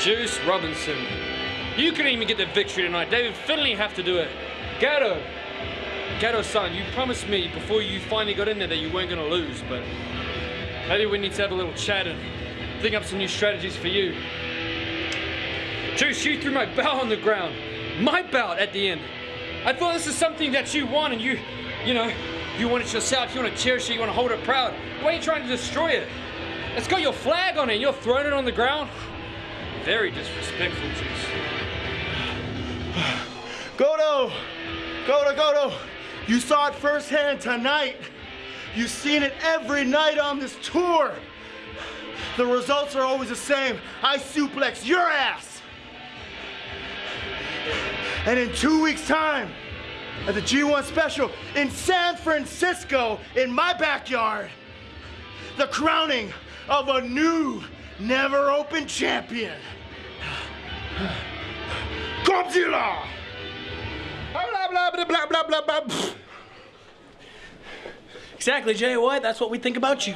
Juice Robinson. You couldn't even get the victory tonight. David Finlay have to do it. Gedo. Gedo son, you promised me before you finally got in there that you weren't gonna lose, but maybe we need to have a little chat and think up some new strategies for you. Juice, you threw my belt on the ground. My belt at the end. I thought this is something that you want and you, you know, you want it yourself, you want to cherish it, you want to hold it proud. Why are you trying to destroy it? It's got your flag on it and you're throwing it on the ground. Very disrespectful, Juice. Goto! Goto, Goto! You saw it firsthand tonight. You've seen it every night on this tour. The results are always the same. I suplex your ass. And in two weeks' time, at the G1 special in San Francisco, in my backyard, the crowning of a new, never open champion. Godzilla! Blah, blah, blah, blah, blah, blah, blah. Exactly, Jay White. That's what we think about you.